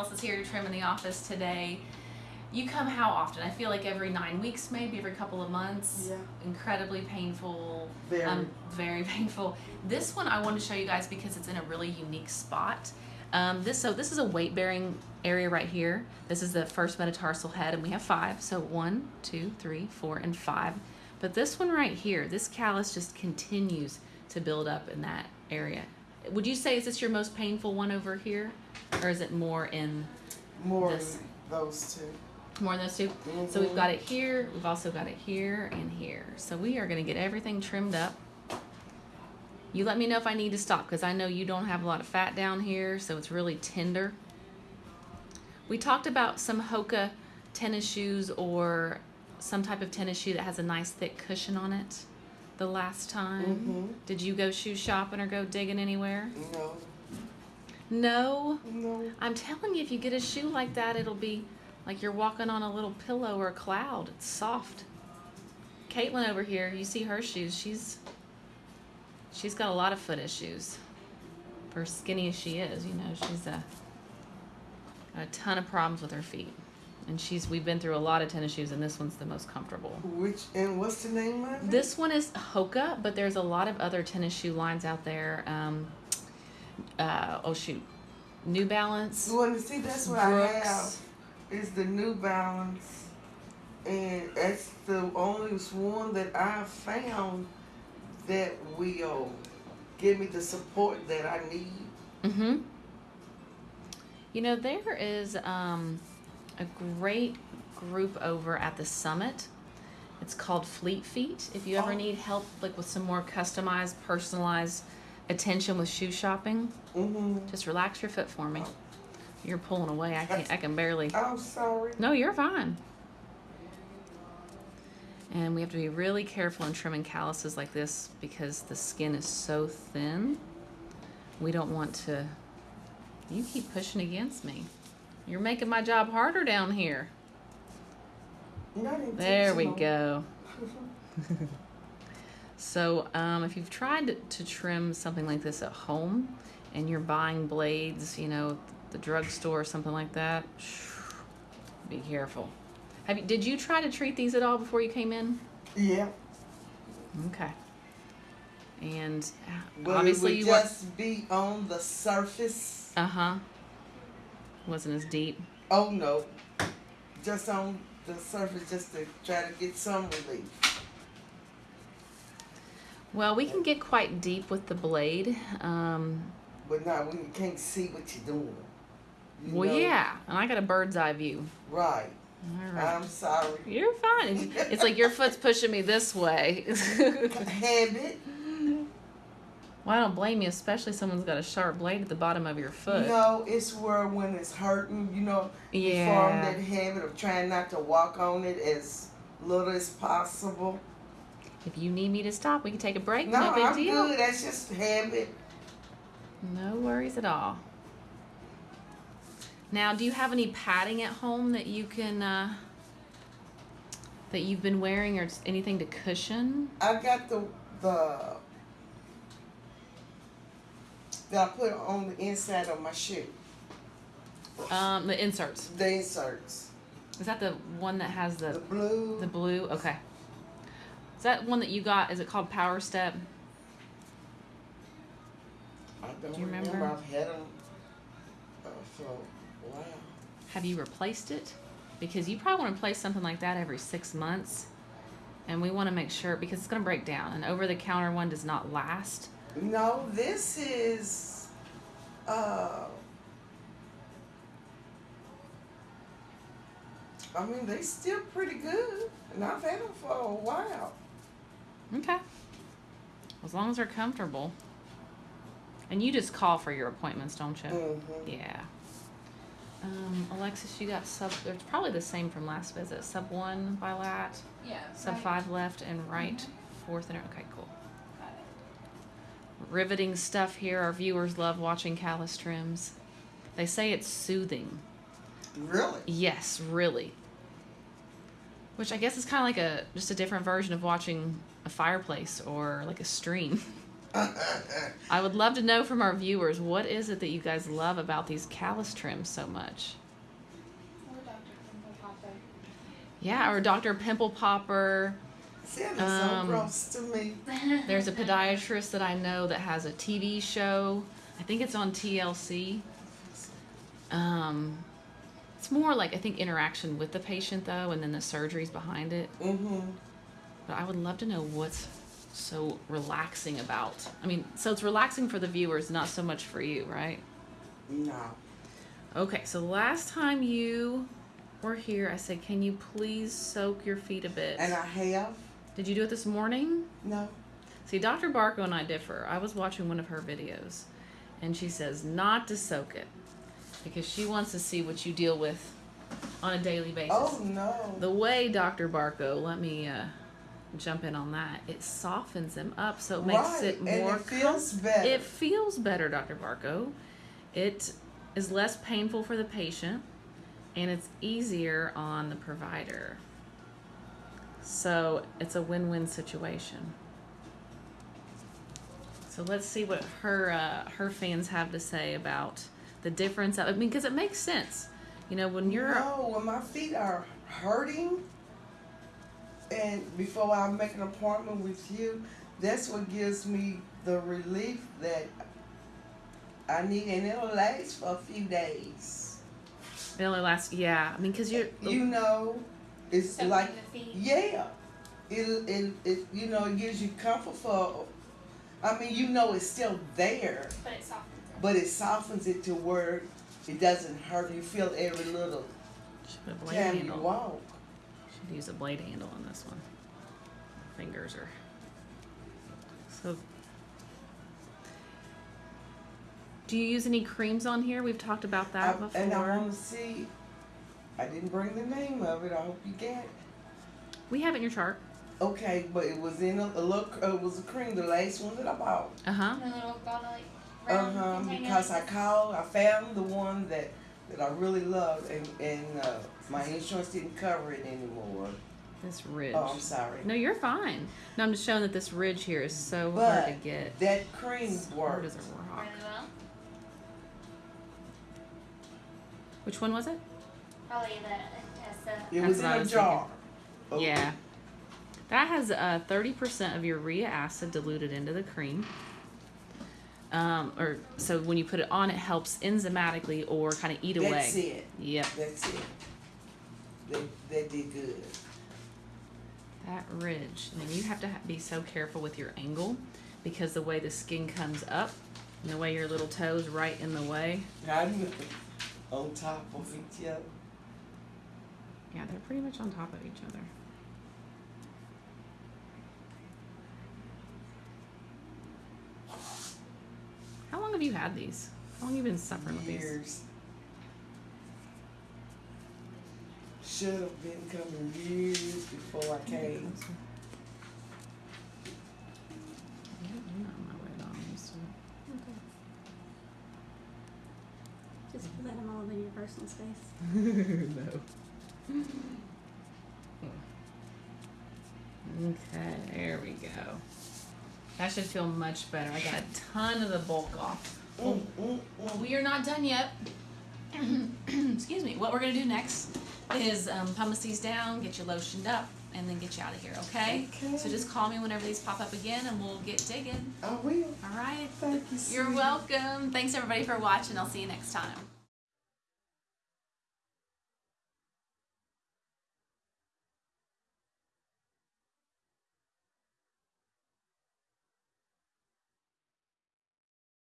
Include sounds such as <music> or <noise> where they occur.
Is here to trim in the office today. You come how often? I feel like every nine weeks, maybe every couple of months. Yeah. Incredibly painful. Very. Um, very <laughs> painful. This one I want to show you guys because it's in a really unique spot. Um, this so this is a weight bearing area right here. This is the first metatarsal head, and we have five. So one, two, three, four, and five. But this one right here, this callus just continues to build up in that area. Would you say is this your most painful one over here, or is it more in More this. than those two. more than those 2 So we've got it here. We've also got it here and here. So we are going to get everything trimmed up. You let me know if I need to stop because I know you don't have a lot of fat down here, so it's really tender. We talked about some Hoka tennis shoes or some type of tennis shoe that has a nice thick cushion on it the last time. Mhm. Did you go shoe shopping or go digging anywhere? No. No. No. I'm telling you, if you get a shoe like that, it'll be like you're walking on a little pillow or a cloud. It's soft. Caitlin over here, you see her shoes. She's she's got a lot of foot issues. For as skinny as she is, you know, she's a a ton of problems with her feet. And she's we've been through a lot of tennis shoes, and this one's the most comfortable. Which and what's the name of it? This one is Hoka, but there's a lot of other tennis shoe lines out there. Um, uh, oh shoot, New Balance. You want to see? That's what I have. Is the New Balance, and that's the only one that I found that will give me the support that I need. Mm-hmm. You know, there is um, a great group over at the summit. It's called Fleet Feet. If you ever Oh. need help, like with some more customized, personalized attention with shoe shopping, Mm-hmm. just relax your foot for me. You're pulling away. I can I can barely. <laughs> I'm sorry. No, you're fine. And we have to be really careful in trimming calluses like this because the skin is so thin. We don't want to. You keep pushing against me. You're making my job harder down here. There we go. <laughs> So, um, if you've tried to, to trim something like this at home and you're buying blades, you know, the drugstore or something like that, <sighs> be careful. Have you, did you try to treat these at all before you came in? Yeah. Okay. And uh, But obviously it you would weren't. just be on the surface. Uh huh. Wasn't as deep. Oh no. Just on the surface just to try to get some relief. Well, we can get quite deep with the blade. Um, But not when you can't see what you're doing. You well, know? yeah, and I got a bird's eye view. Right. All right. I'm sorry. You're fine. It's like your foot's pushing me this way. <laughs> Habit. Well, I don't blame you, especially someone's got a sharp blade at the bottom of your foot. No, it's where when it's hurting, you know, you form that habit of trying not to walk on it as little as possible. If you need me to stop, we can take a break. No, No, big I'm deal. good. That's just habit. No worries at all. Now, do you have any padding at home that you can uh, that you've been wearing, or anything to cushion? I've got the the that I put on the inside of my shoe. Um, the inserts. The inserts. Is that the one that has The the blue. the blue? Okay. Is that one that you got? Is it called Power Step? I don't Do you remember? remember. I've had them uh, for a while. Have you replaced it? Because you probably want to replace something like that every six months. And we want to make sure because it's going to break down. An over the counter one does not last. No, this is uh I mean they still pretty good and I've had them for a while. Okay. As long as they're comfortable. And you just call for your appointments, don't you? Mm-hmm. Yeah. Um, Alexis, you got sub. It's probably the same from last visit. Sub one bilat, Yeah. sub right. five left, and right fourth and okay, cool. Got it. Riveting stuff here. Our viewers love watching callus trims. They say it's soothing. Really? Yes, really. Which I guess is kind of like a just a different version of watching a fireplace or like a stream. <laughs> <laughs> I would love to know from our viewers what is it that you guys love about these callus trims so much? Or Dr. Pimple Popper. Yeah, or Dr. Pimple Popper. Sounded Um, so gross to me. <laughs> There's a podiatrist that I know that has a TV show. I think it's on TLC. Um, it's more like I think interaction with the patient though, and then the surgeries behind it. Mm-hmm. But I would love to know what's so relaxing about. I mean, so it's relaxing for the viewers, not so much for you, right? No. Okay, so last time you were here, I said, can you please soak your feet a bit? And I have Did you do it this morning? no. See, Dr. Barco and I differ. I was watching one of her videos, and she says not to soak it because she wants to see what you deal with on a daily basis. Oh no. The way Dr. Barco, let me uh, jump in on that. It softens them up, so it makes right. it and more. it feels better. It feels better, Dr. Barco. It is less painful for the patient, and it's easier on the provider. So it's a win-win situation. So let's see what her uh, her fans have to say about the difference. I mean, because it makes sense. You know, when you're No, when my feet are hurting, and before I make an appointment with you, that's what gives me the relief that I need, and it'll last for a few days. it only lasts. Yeah, I mean, because you're You know, it's Soaking like the feet. yeah, it, it it you know it gives you comfort for. I mean, you know, it's still there, But it softens it. but it softens it to where it doesn't hurt. You feel every little should put a blade time you walk. Should use a blade handle on this one. Fingers are so. Do you use any creams on here? We've talked about that I- before. And I want to see. I didn't bring the name of it. I hope you get. it. we have it in your chart. Okay, but it was in a, a look. Uh, it was a cream, the last one that I bought. Uh huh. The little bottle, Uh huh. container. Because I called, I found the one that that I really loved, and and uh, my insurance didn't cover it anymore. This ridge. Oh, I'm sorry. No, you're fine. No, I'm just showing that this ridge here is so hard to get. that cream Hard worked. as a rock. Really. Which one was it? Probably the Intessa. It That's was in what I a was jar. Oh, Yeah. That has uh, 30% of urea acid diluted into the cream. Um, or so when you put it on, it helps enzymatically or kind of eat away. That's it. Yep, That's it. That that did good. that ridge. And then you have to ha- be so careful with your angle because the way the skin comes up and the way your little toes right in the way. I knew on top of each other. Yeah, they're pretty much on top of each other. How long have you had these? How long have you been suffering with these? Years. Should have been coming years before I came. Not my way down, I'm used to it. Just let them all in your personal space. <laughs> no. Okay, there we go. That should feel much better. I got a ton of the bulk off. Well, we are not done yet. <clears throat> Excuse me. What we're gonna do next is um, pumice these down, get you lotioned up, and then get you out of here. Okay? Okay. So just call me whenever these pop up again, and we'll get digging. I will. All right. Thank you. You're sweetie. welcome. Thanks everybody for watching. I'll see you next time.